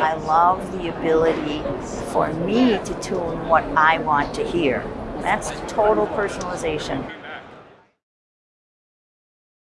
I love the ability for me to tune what I want to hear. That's total personalization.